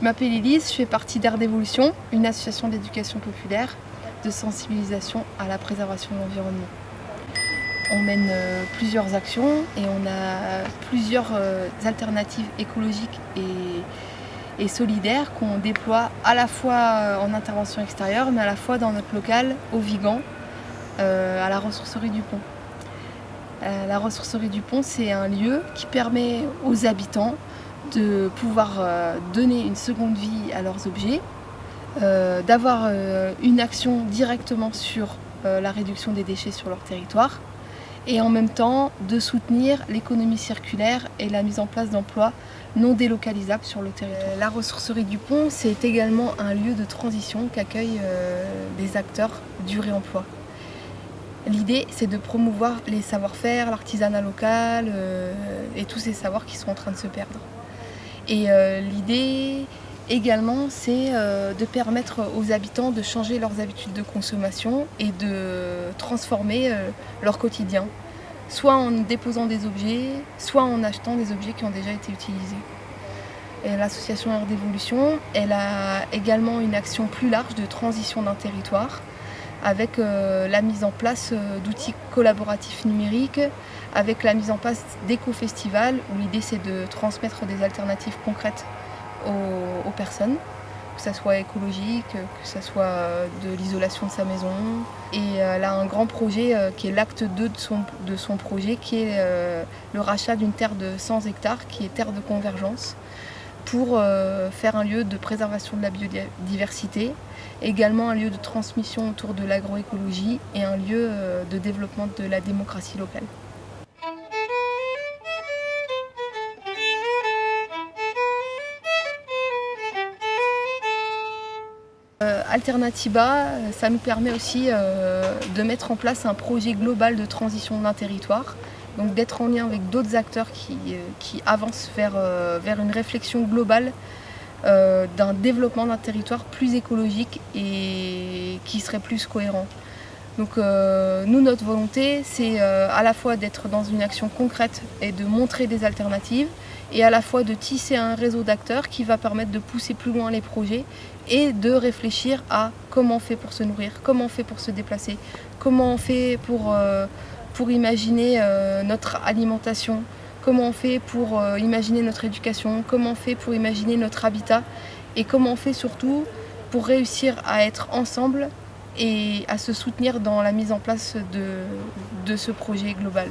Je m'appelle Elise, je fais partie d'Air d'Évolution, une association d'éducation populaire de sensibilisation à la préservation de l'environnement. On mène euh, plusieurs actions et on a plusieurs euh, alternatives écologiques et, solidaires qu'on déploie à la fois euh, en intervention extérieure mais à la fois dans notre local au Vigan, à la ressourcerie du Pont. La ressourcerie du Pont, c'est un lieu qui permet aux habitants de pouvoir donner une seconde vie à leurs objets, d'avoir une action directement sur la réduction des déchets sur leur territoire et en même temps de soutenir l'économie circulaire et la mise en place d'emplois non délocalisables sur le territoire. La ressourcerie du pont, c'est également un lieu de transition qu'accueillent euh, des acteurs du réemploi. L'idée, c'est de promouvoir les savoir-faire, l'artisanat local euh, et tous ces savoirs qui sont en train de se perdre. Et euh, l'idée, Également, c'est euh, de permettre aux habitants de changer leurs habitudes de consommation et de transformer euh, leur quotidien, soit en déposant des objets, soit en achetant des objets qui ont déjà été utilisés. L'association Air d'Évolution, elle a également une action plus large de transition d'un territoire avec euh, la mise en place d'outils collaboratifs numériques, avec la mise en place d'éco-festivals où l'idée c'est de transmettre des alternatives concrètes aux, personnes, que ce soit écologique, que ce soit de l'isolation de sa maison. Et elle a un grand projet euh, qui est l'acte 2 de son, projet, qui est euh, le rachat d'une terre de 100 hectares, qui est terre de convergence, pour euh, faire un lieu de préservation de la biodiversité, également un lieu de transmission autour de l'agroécologie et un lieu de développement de la démocratie locale. Euh, Alternatiba, ça nous permet aussi euh, de mettre en place un projet global de transition d'un territoire, donc d'être en lien avec d'autres acteurs qui, euh, avancent vers, vers, une réflexion globale d'un développement d'un territoire plus écologique et qui serait plus cohérent. Donc nous, notre volonté, c'est à la fois d'être dans une action concrète et de montrer des alternatives, et à la fois de tisser un réseau d'acteurs qui va permettre de pousser plus loin les projets et de réfléchir à comment on fait pour se nourrir, comment on fait pour se déplacer, comment on fait pour, euh, pour imaginer euh, notre alimentation, comment on fait pour euh, imaginer notre éducation, comment on fait pour imaginer notre habitat et comment on fait surtout pour réussir à être ensemble et à se soutenir dans la mise en place de, de ce projet global.